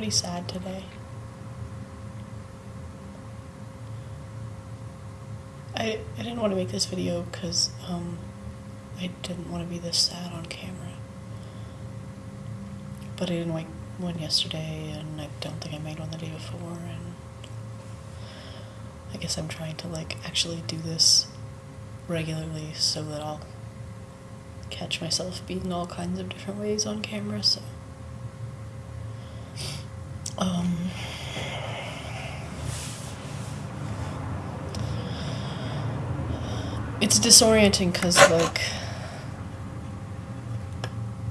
pretty sad today. I, I didn't want to make this video because um, I didn't want to be this sad on camera. But I didn't make one yesterday, and I don't think I made one the day before, and I guess I'm trying to like actually do this regularly so that I'll catch myself being all kinds of different ways on camera, so. Um, it's disorienting because, like,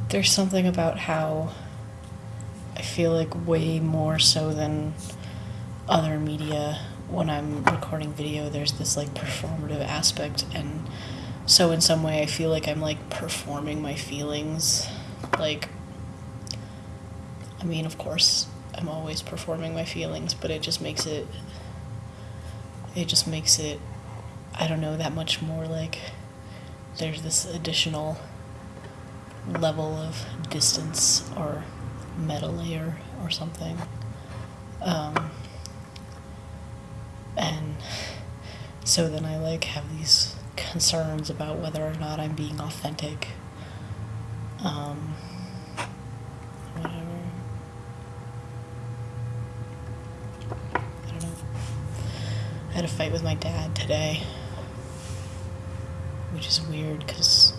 there's something about how I feel like way more so than other media when I'm recording video, there's this like performative aspect, and so in some way, I feel like I'm like performing my feelings. Like, I mean, of course, I'm always performing my feelings, but it just makes it, it just makes it, I don't know, that much more like there's this additional level of distance or meta layer or something. Um, and so then I like have these concerns about whether or not I'm being authentic. Um, whatever. I don't know. I had a fight with my dad today, which is weird because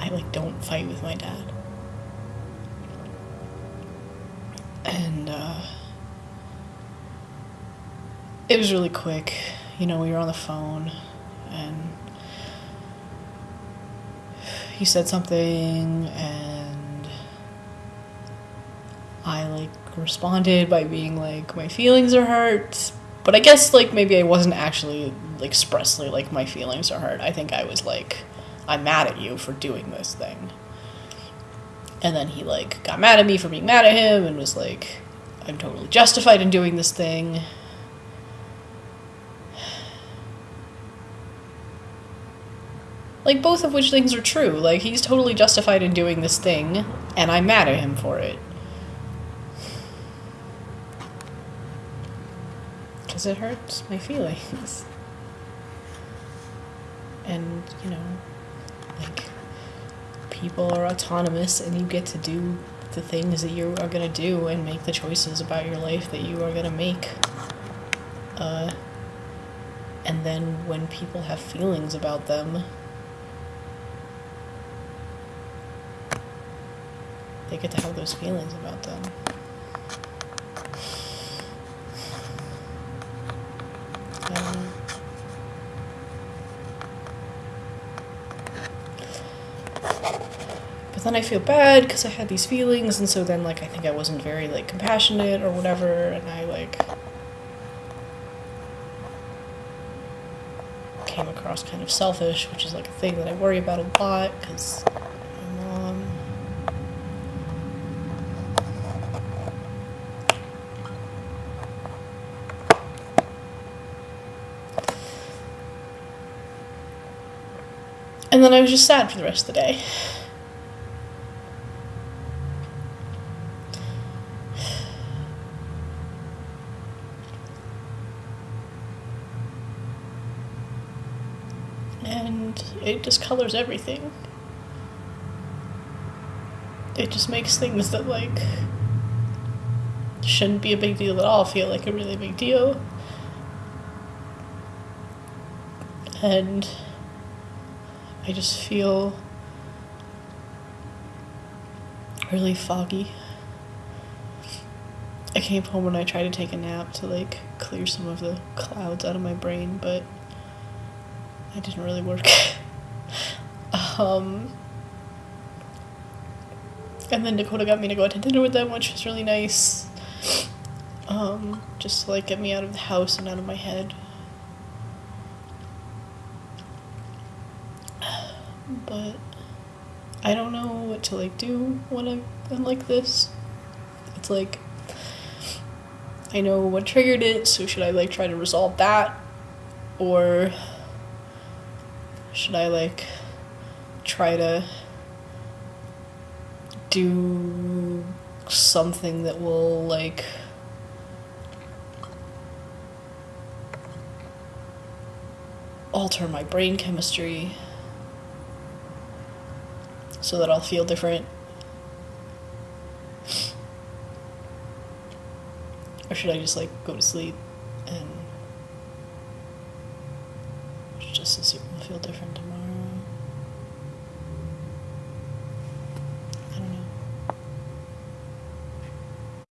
I like don't fight with my dad. And uh, it was really quick. You know, we were on the phone and he said something and I like responded by being like my feelings are hurt. But I guess like maybe I wasn't actually like, expressly like my feelings are hurt. I think I was like I'm mad at you for doing this thing. And then he like got mad at me for being mad at him and was like I'm totally justified in doing this thing. Like, both of which things are true. Like, he's totally justified in doing this thing, and I'm mad at him for it. Because it hurts my feelings. And, you know, like, people are autonomous, and you get to do the things that you are to do and make the choices about your life that you are to make. Uh, and then when people have feelings about them, they get to have those feelings about them. Um, but then I feel bad because I had these feelings, and so then like I think I wasn't very like compassionate or whatever, and I like came across kind of selfish, which is like a thing that I worry about a lot because my mom. And then I was just sad for the rest of the day. And it just colors everything. It just makes things that, like, shouldn't be a big deal at all feel like a really big deal. And I just feel really foggy. I came home and I tried to take a nap to like clear some of the clouds out of my brain, but it didn't really work. um, and then Dakota got me to go out to dinner with them, which was really nice. Um, just to like get me out of the house and out of my head. But I don't know what to like do when I'm, I'm like this. It's like I know what triggered it, so should I like try to resolve that? Or should I like try to do something that will like alter my brain chemistry so that I'll feel different. Or should I just like go to sleep and just assume I'll feel different tomorrow?